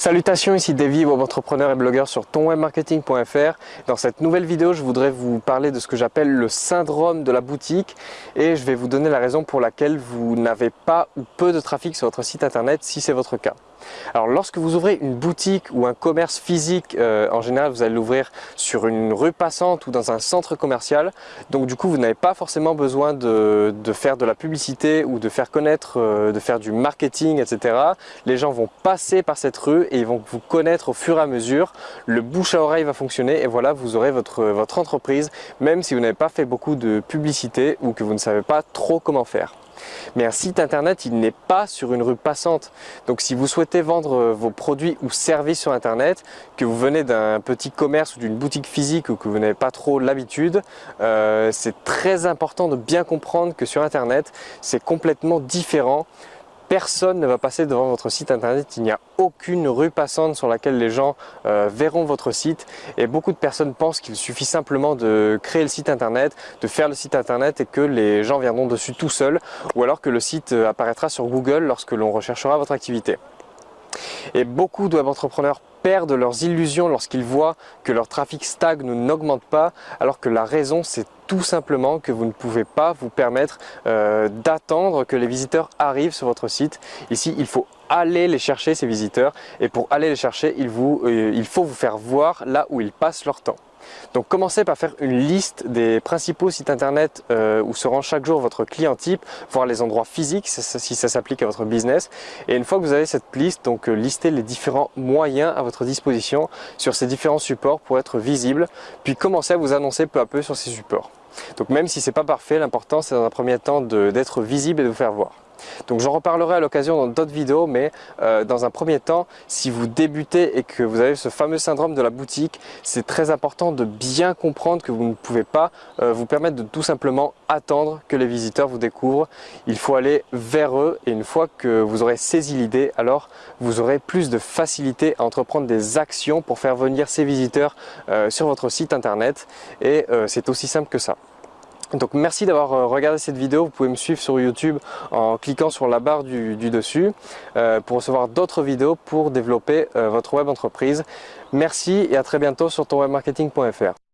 Salutations, ici Davy, web entrepreneur et blogueur sur tonwebmarketing.fr. Dans cette nouvelle vidéo, je voudrais vous parler de ce que j'appelle le syndrome de la boutique et je vais vous donner la raison pour laquelle vous n'avez pas ou peu de trafic sur votre site internet si c'est votre cas. Alors lorsque vous ouvrez une boutique ou un commerce physique, euh, en général vous allez l'ouvrir sur une rue passante ou dans un centre commercial. Donc du coup vous n'avez pas forcément besoin de, faire de la publicité ou de faire connaître, euh, de faire du marketing, etc. Les gens vont passer par cette rue et ils vont vous connaître au fur et à mesure. Le bouche à oreille va fonctionner et voilà vous aurez votre, votre entreprise même si vous n'avez pas fait beaucoup de publicité ou que vous ne savez pas trop comment faire. Mais un site internet, il n'est pas sur une rue passante. Donc si vous souhaitez vendre euh, vos produits ou services sur internet, que vous venez d'un petit commerce ou d'une boutique physique ou que vous n'avez pas trop l'habitude, euh, c'est très important de bien comprendre que sur internet, c'est complètement différent personne ne va passer devant votre site internet, il n'y a aucune rue passante sur laquelle les gens euh, verront votre site. Et beaucoup de personnes pensent qu'il suffit simplement de créer le site internet, de faire le site internet et que les gens viendront dessus tout seuls. Ou alors que le site euh, apparaîtra sur Google lorsque l'on recherchera votre activité. Et beaucoup de web entrepreneurs perdent leurs illusions lorsqu'ils voient que leur trafic stagne ou n'augmente pas, alors que la raison c'est tout simplement que vous ne pouvez pas vous permettre euh, d'attendre que les visiteurs arrivent sur votre site. Ici, il faut aller les chercher ces visiteurs et pour aller les chercher, il, euh, il faut vous faire voir là où ils passent leur temps. Donc commencez par faire une liste des principaux sites internet euh, où se rend chaque jour votre client type, voir les endroits physiques si ça s'applique à votre business. Et une fois que vous avez cette liste, donc euh, listez les différents moyens à votre disposition sur ces différents supports pour être visible, puis commencez à vous annoncer peu à peu sur ces supports. Donc même si ce n'est pas parfait, l'important c'est dans un premier temps d'être visible et de vous faire voir. Donc j'en reparlerai à l'occasion dans d'autres vidéos, mais euh, dans un premier temps, si vous débutez et que vous avez ce fameux syndrome de la boutique, c'est très important de bien comprendre que vous ne pouvez pas euh, vous permettre de tout simplement attendre que les visiteurs vous découvrent. Il faut aller vers eux et une fois que vous aurez saisi l'idée, alors vous aurez plus de facilité à entreprendre des actions pour faire venir ces visiteurs euh, sur votre site internet et c'est aussi simple que ça. Donc merci d'avoir euh, regardé cette vidéo, vous pouvez me suivre sur YouTube en cliquant sur la barre du, dessus euh, pour recevoir d'autres vidéos pour développer euh, votre web entreprise. Merci et à très bientôt sur tonwebmarketing.fr.